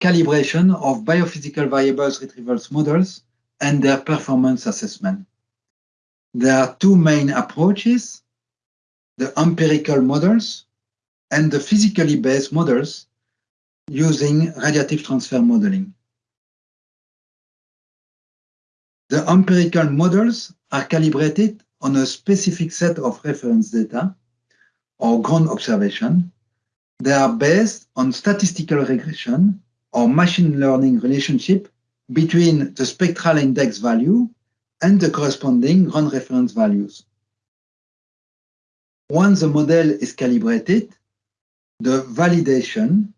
calibration of biophysical variables retrievals models and their performance assessment. There are two main approaches, the empirical models and the physically based models using radiative transfer modeling. The empirical models are calibrated on a specific set of reference data or ground observation. They are based on statistical regression or machine learning relationship between the spectral index value and the corresponding ground reference values. Once the model is calibrated, the validation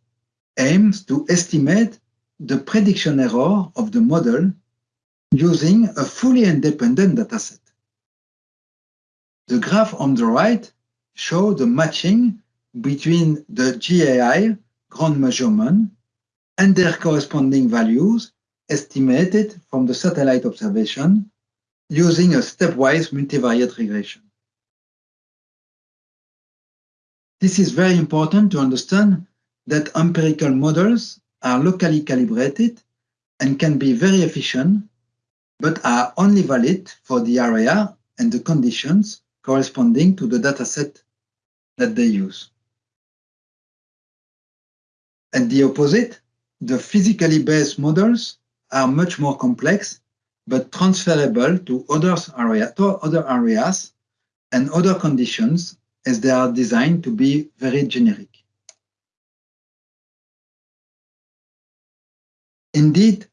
aims to estimate the prediction error of the model using a fully independent dataset. The graph on the right shows the matching between the GAI ground measurement and their corresponding values estimated from the satellite observation using a stepwise multivariate regression. This is very important to understand that empirical models are locally calibrated and can be very efficient, but are only valid for the area and the conditions corresponding to the dataset that they use. And the opposite, the physically based models are much more complex, but transferable to, area, to other areas and other conditions as they are designed to be very generic. Indeed,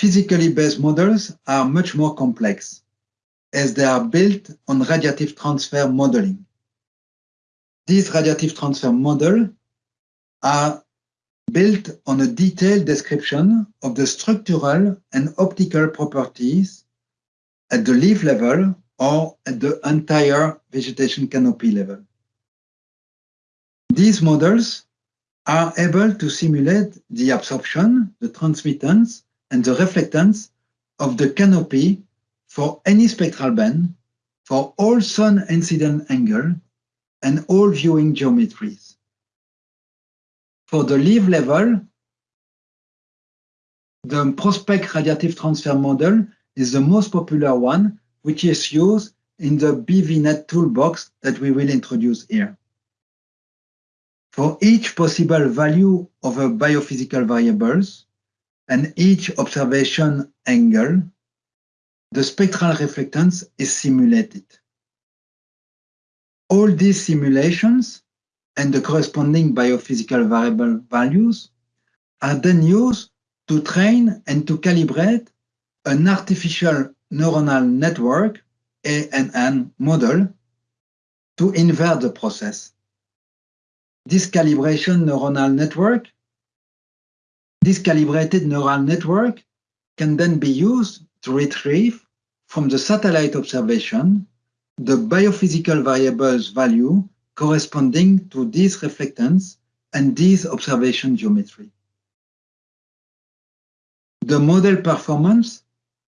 physically based models are much more complex as they are built on radiative transfer modeling. These radiative transfer models are built on a detailed description of the structural and optical properties at the leaf level or at the entire vegetation canopy level. These models are able to simulate the absorption, the transmittance, and the reflectance of the canopy for any spectral band, for all sun incident angle, and all viewing geometries. For the leaf level, the PROSPECT radiative transfer model is the most popular one, which is used in the BVNet toolbox that we will introduce here. For each possible value of a biophysical variables and each observation angle, the spectral reflectance is simulated. All these simulations and the corresponding biophysical variable values are then used to train and to calibrate an artificial neuronal network, ANN model, to invert the process. This calibration neuronal network, this calibrated neural network can then be used to retrieve from the satellite observation the biophysical variables value corresponding to this reflectance and this observation geometry. The model performance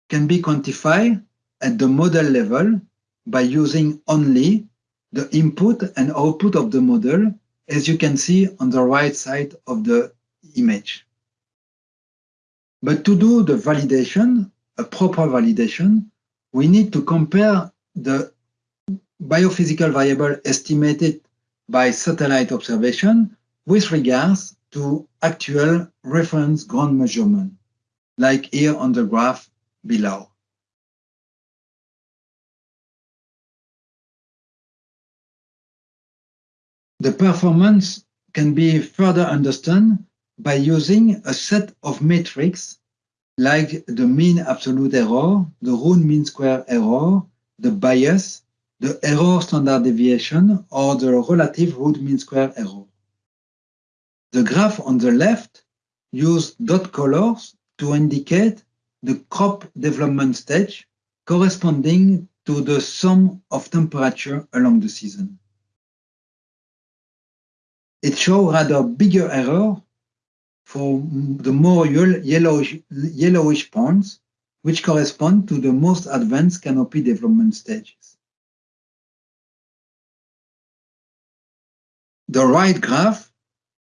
can be quantified at the model level by using only the input and output of the model, as you can see on the right side of the image. But to do the validation, a proper validation, we need to compare the biophysical variable estimated by satellite observation with regards to actual reference ground measurement, like here on the graph below. The performance can be further understood by using a set of metrics like the mean absolute error, the root mean square error, the bias, the error standard deviation or the relative root mean square error. The graph on the left uses dot colors to indicate the crop development stage corresponding to the sum of temperature along the season. It shows rather bigger error for the more yellowish, yellowish points which correspond to the most advanced canopy development stages. The right graph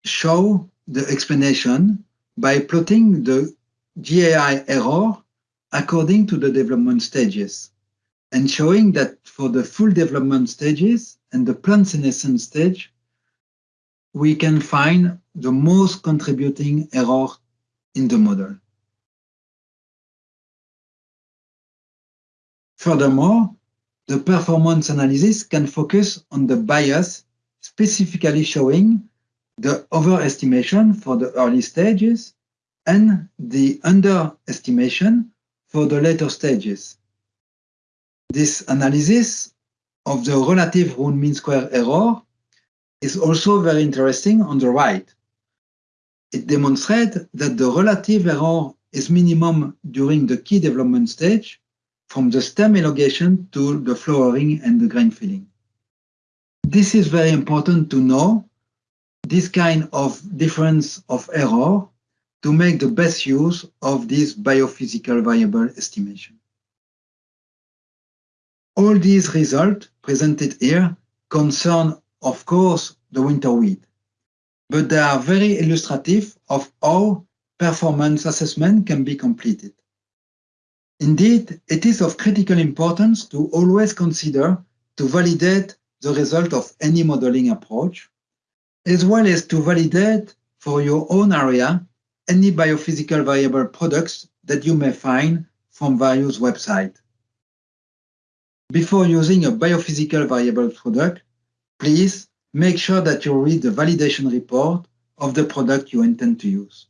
show the explanation by plotting the GAI error according to the development stages and showing that for the full development stages and the plant senescence stage, we can find the most contributing error in the model. Furthermore, the performance analysis can focus on the bias, specifically showing the overestimation for the early stages and the underestimation for the later stages. This analysis of the relative root mean square error is also very interesting on the right. It demonstrates that the relative error is minimum during the key development stage from the stem elongation to the flowering and the grain filling. This is very important to know this kind of difference of error to make the best use of this biophysical variable estimation. All these results presented here concern, of course, the winter wheat, but they are very illustrative of how performance assessment can be completed. Indeed, it is of critical importance to always consider to validate the result of any modeling approach, as well as to validate for your own area any biophysical variable products that you may find from various websites. Before using a biophysical variable product, please make sure that you read the validation report of the product you intend to use.